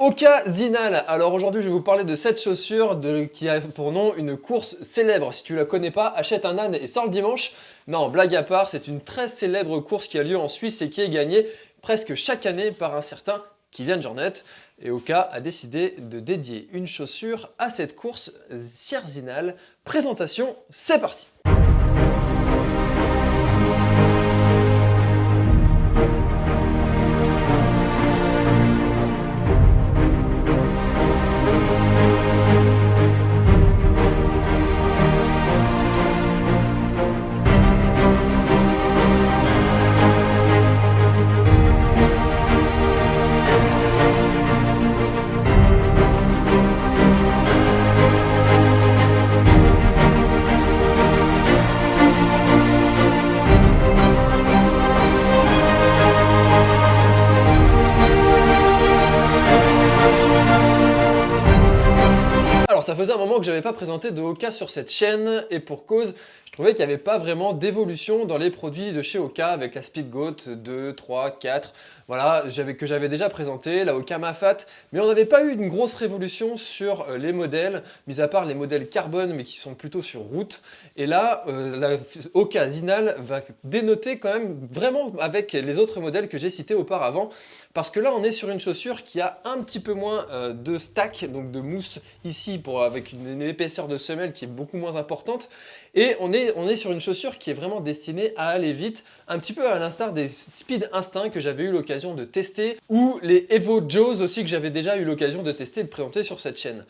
Ocasinal. Alors aujourd'hui, je vais vous parler de cette chaussure qui a pour nom une course célèbre. Si tu la connais pas, achète un âne et sors le dimanche. Non, blague à part, c'est une très célèbre course qui a lieu en Suisse et qui est gagnée presque chaque année par un certain Kylian Jornet. Et Oka a décidé de dédier une chaussure à cette course Sierzinal. Présentation, c'est parti ça faisait un moment que je n'avais pas présenté de Oka sur cette chaîne et pour cause, je trouvais qu'il n'y avait pas vraiment d'évolution dans les produits de chez Oka avec la Speedgoat 2, 3, 4, voilà, que j'avais déjà présenté, la Oka Mafat, mais on n'avait pas eu une grosse révolution sur euh, les modèles, mis à part les modèles carbone mais qui sont plutôt sur route. Et là, euh, la Oka Zinal va dénoter quand même vraiment avec les autres modèles que j'ai cités auparavant, parce que là on est sur une chaussure qui a un petit peu moins euh, de stack, donc de mousse ici pour, avec une épaisseur de semelle qui est beaucoup moins importante, et on est, on est sur une chaussure qui est vraiment destinée à aller vite, un petit peu à l'instar des Speed Instinct que j'avais eu l'occasion de tester, ou les Evo Joes aussi que j'avais déjà eu l'occasion de tester et de présenter sur cette chaîne.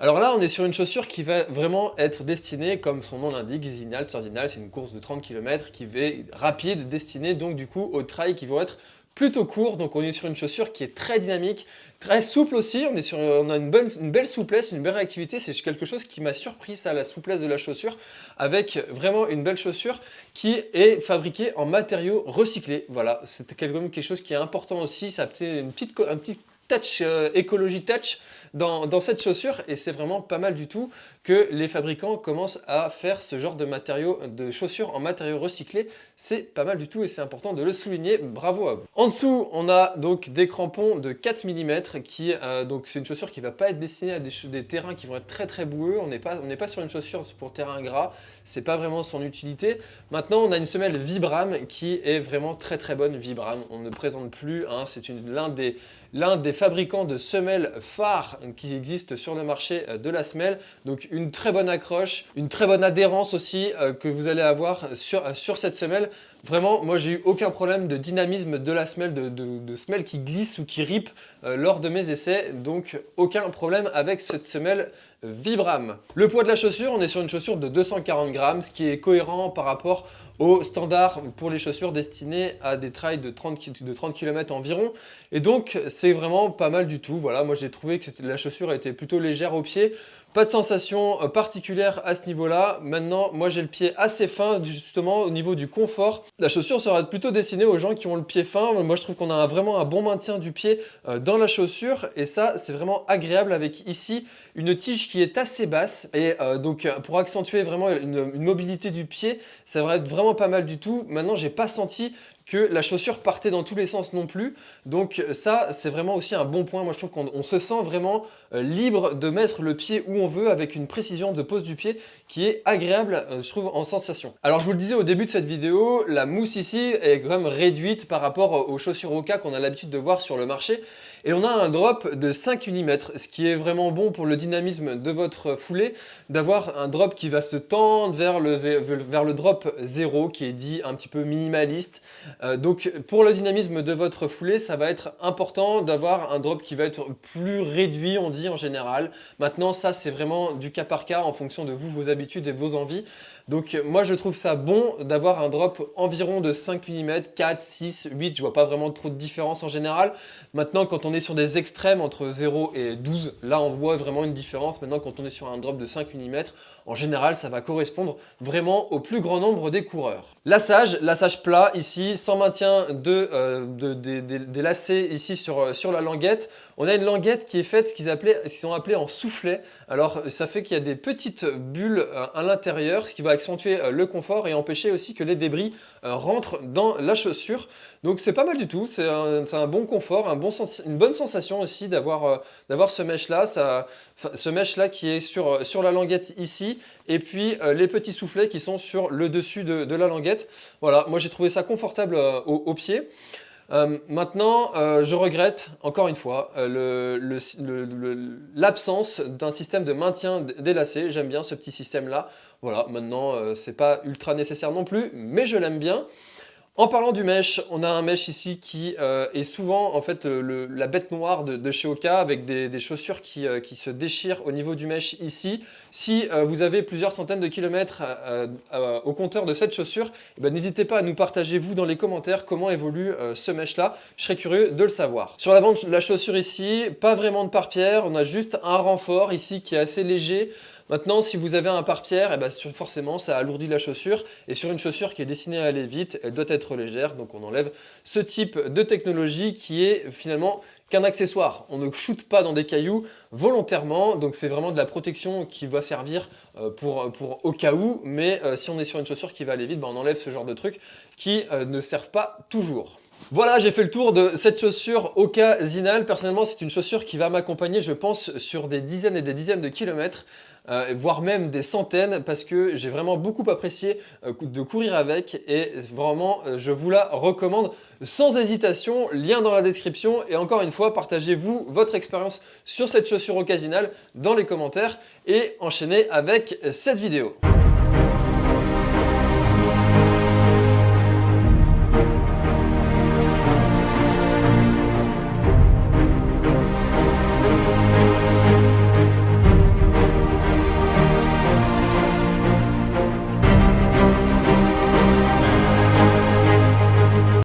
Alors là, on est sur une chaussure qui va vraiment être destinée, comme son nom l'indique, Zinal, Zinal, c'est une course de 30 km qui va être rapide, destinée donc du coup aux trails qui vont être plutôt court, donc on est sur une chaussure qui est très dynamique, très souple aussi, on, est sur, on a une, bonne, une belle souplesse, une belle réactivité, c'est quelque chose qui m'a surpris ça, la souplesse de la chaussure, avec vraiment une belle chaussure qui est fabriquée en matériaux recyclés, voilà, c'est quelque chose qui est important aussi, ça a une petite, un petit touch, euh, écologie touch dans, cette chaussure et c'est vraiment pas mal du tout que les fabricants commencent à faire ce genre de matériaux, de chaussures en matériaux recyclés. C'est pas mal du tout et c'est important de le souligner. Bravo à vous. En dessous, on a donc des crampons de 4 mm qui, euh, donc c'est une chaussure qui va pas être destinée à des, terrains qui vont être très très boueux. On n'est pas, pas sur une chaussure pour terrain gras. C'est pas vraiment son utilité. Maintenant, on a une semelle Vibram qui est vraiment très très bonne Vibram. On ne présente plus, hein, c'est l'un des l'un des fabricants de semelles phares qui existe sur le marché euh, de la semelle. Donc une très bonne accroche, une très bonne adhérence aussi euh, que vous allez avoir sur, euh, sur cette semelle. Vraiment, moi j'ai eu aucun problème de dynamisme de la semelle, de, de, semelle qui glisse ou qui rip lors de mes essais. Donc aucun problème avec cette semelle Vibram. Le poids de la chaussure, on est sur une chaussure de 240 grammes, ce qui est cohérent par rapport au standard pour les chaussures destinées à des trails de 30, de 30 km environ. Et donc, c'est vraiment pas mal du tout. Voilà, moi j'ai trouvé que la chaussure était plutôt légère au pied. Pas de sensation euh, particulière à ce niveau-là. Maintenant, moi j'ai le pied assez fin justement au niveau du confort. La chaussure sera plutôt destinée aux gens qui ont le pied fin. Moi je trouve qu'on a vraiment un bon maintien du pied euh, dans la chaussure et ça c'est vraiment agréable avec ici une tige qui est assez basse et euh, donc pour accentuer vraiment une, une, mobilité du pied, ça va être vraiment pas mal du tout. Maintenant, j'ai pas senti que la chaussure partait dans tous les sens non plus. Donc ça, c'est vraiment aussi un bon point. Moi, je trouve qu'on se sent vraiment euh, libre de mettre le pied où on veut avec une précision de pose du pied qui est agréable, euh, je trouve, en sensation. Alors, je vous le disais au début de cette vidéo, la mousse ici est quand même réduite par rapport aux chaussures Oka qu'on a l'habitude de voir sur le marché. Et on a un drop de 5 mm, ce qui est vraiment bon pour le dynamisme de votre foulée, d'avoir un drop qui va se tendre vers le, vers le drop 0, qui est dit un petit peu minimaliste. Euh, donc pour le dynamisme de votre foulée, ça va être important d'avoir un drop qui va être plus réduit, on dit en général. Maintenant, ça c'est vraiment du cas par cas en fonction de vous, vos habitudes et vos envies. Donc moi je trouve ça bon d'avoir un drop environ de 5 mm, 4, 6, 8, je vois pas vraiment trop de différence en général. Maintenant quand on est sur des extrêmes entre 0 et 12, là on voit vraiment une différence. Maintenant quand on est sur un drop de 5 mm, en général ça va correspondre vraiment au plus grand nombre des coureurs. Lassage, lassage plat ici, sans maintien de, euh, des lacets ici sur, sur la languette. On a une languette qui est faite, ce qu'ils ont appelé en soufflet. Alors ça fait qu'il y a des petites bulles euh, à l'intérieur, ce qui va accentuer euh, le confort et empêcher aussi que les débris euh, rentrent dans la chaussure. Donc c'est pas mal du tout, c'est un, bon confort, un bon une bonne sensation aussi d'avoir ce mesh-là, ce mesh-là qui est sur, sur la languette ici, et puis les petits soufflets qui sont sur le dessus de, la languette. Voilà, moi j'ai trouvé ça confortable au pied. Euh, maintenant, euh, je regrette, encore une fois, euh, l'absence d'un système de maintien lacets. J'aime bien ce petit système-là. Voilà, maintenant, c'est pas ultra nécessaire non plus, mais je l'aime bien. En parlant du mesh, on a un mesh ici qui euh, est souvent en fait la bête noire de, chez Oka avec des, chaussures euh, qui, se déchirent au niveau du mesh ici. Si euh, vous avez plusieurs centaines de kilomètres au compteur de cette chaussure, eh ben, n'hésitez pas à nous partager vous dans les commentaires comment évolue ce mesh là. Je serais curieux de le savoir. Sur l'avant de la chaussure ici, pas vraiment de pare-pierre, on a juste un renfort ici qui est assez léger. Maintenant, si vous avez un pare-pierre, eh ben, forcément, ça alourdit la chaussure. Et sur une chaussure qui est destinée à aller vite, elle doit être légère. Donc on enlève ce type de technologie qui est finalement qu'un accessoire. On ne shoot pas dans des cailloux volontairement, donc c'est vraiment de la protection qui va servir euh, pour, pour au cas où, mais euh, si on est sur une chaussure qui va aller vite, ben, on enlève ce genre de trucs qui euh, ne servent pas toujours. Voilà, j'ai fait le tour de cette chaussure Oka Zinal. Personnellement, c'est une chaussure qui va m'accompagner, je pense, sur des dizaines et des dizaines de kilomètres. Euh, voire même des centaines parce que j'ai vraiment beaucoup apprécié euh, de courir avec et vraiment euh, je vous la recommande sans hésitation, lien dans la description et encore une fois partagez-vous votre expérience sur cette chaussure occasionale dans les commentaires et enchaînez avec cette vidéo.